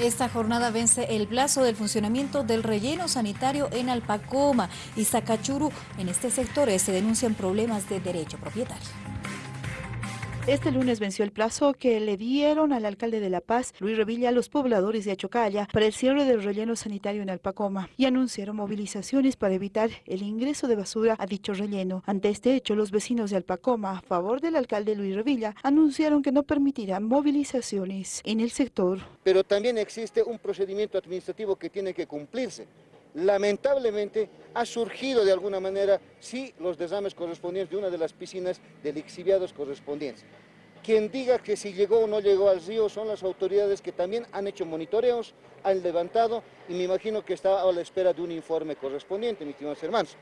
Esta jornada vence el plazo del funcionamiento del relleno sanitario en Alpacoma y Zacachuru. En este sector se denuncian problemas de derecho propietario. Este lunes venció el plazo que le dieron al alcalde de La Paz, Luis Revilla, a los pobladores de Achocalla para el cierre del relleno sanitario en Alpacoma y anunciaron movilizaciones para evitar el ingreso de basura a dicho relleno. Ante este hecho, los vecinos de Alpacoma, a favor del alcalde Luis Revilla, anunciaron que no permitirán movilizaciones en el sector. Pero también existe un procedimiento administrativo que tiene que cumplirse lamentablemente ha surgido de alguna manera, sí, los desames correspondientes de una de las piscinas de lixiviados correspondientes. Quien diga que si llegó o no llegó al río son las autoridades que también han hecho monitoreos, han levantado y me imagino que está a la espera de un informe correspondiente, mis estimados hermanos.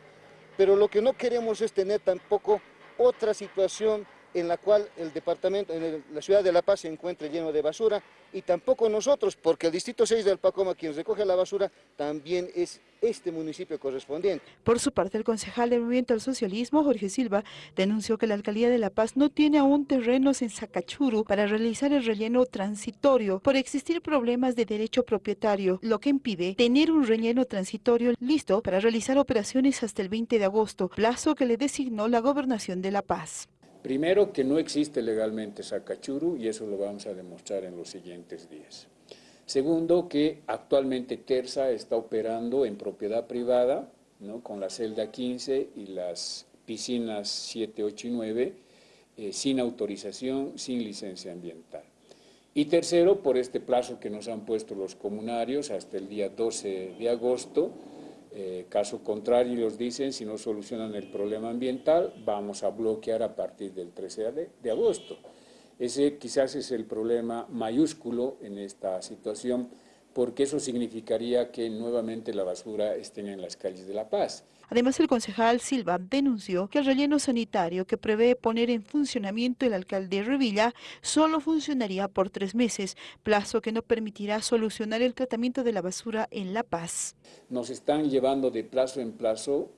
Pero lo que no queremos es tener tampoco otra situación en la cual el departamento, en la ciudad de La Paz se encuentra lleno de basura y tampoco nosotros, porque el distrito 6 de Alpacoma, quien recoge la basura, también es este municipio correspondiente. Por su parte, el concejal del Movimiento al Socialismo, Jorge Silva, denunció que la Alcaldía de La Paz no tiene aún terrenos en Zacachuru para realizar el relleno transitorio por existir problemas de derecho propietario, lo que impide tener un relleno transitorio listo para realizar operaciones hasta el 20 de agosto, plazo que le designó la Gobernación de La Paz. Primero, que no existe legalmente Sacachuru y eso lo vamos a demostrar en los siguientes días. Segundo, que actualmente Terza está operando en propiedad privada, ¿no? con la celda 15 y las piscinas 7, 8 y 9, eh, sin autorización, sin licencia ambiental. Y tercero, por este plazo que nos han puesto los comunarios hasta el día 12 de agosto, eh, caso contrario, ellos dicen, si no solucionan el problema ambiental, vamos a bloquear a partir del 13 de, de agosto. Ese quizás es el problema mayúsculo en esta situación, porque eso significaría que nuevamente la basura esté en las calles de La Paz. Además, el concejal Silva denunció que el relleno sanitario que prevé poner en funcionamiento el alcalde Revilla solo funcionaría por tres meses, plazo que no permitirá solucionar el tratamiento de la basura en La Paz. Nos están llevando de plazo en plazo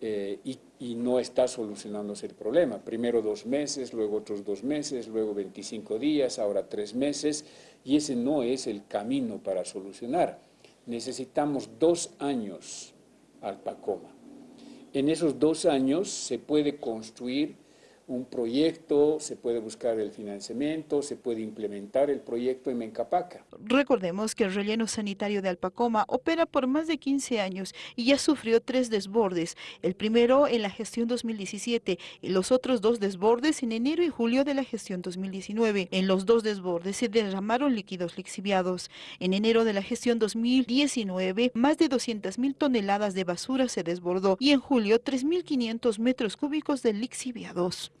eh, y, y, no está solucionándose el problema. Primero dos meses, luego otros dos meses, luego 25 días, ahora tres meses, y ese no es el camino para solucionar. Necesitamos dos años al PACOMA. En esos dos años se puede construir un proyecto, se puede buscar el financiamiento, se puede implementar el proyecto en Mencapaca. Recordemos que el relleno sanitario de Alpacoma opera por más de 15 años y ya sufrió tres desbordes, el primero en la gestión 2017 y los otros dos desbordes en enero y julio de la gestión 2019. En los dos desbordes se derramaron líquidos lixiviados. En enero de la gestión 2019, más de 200 mil toneladas de basura se desbordó y en julio 3.500 metros cúbicos de lixiviados.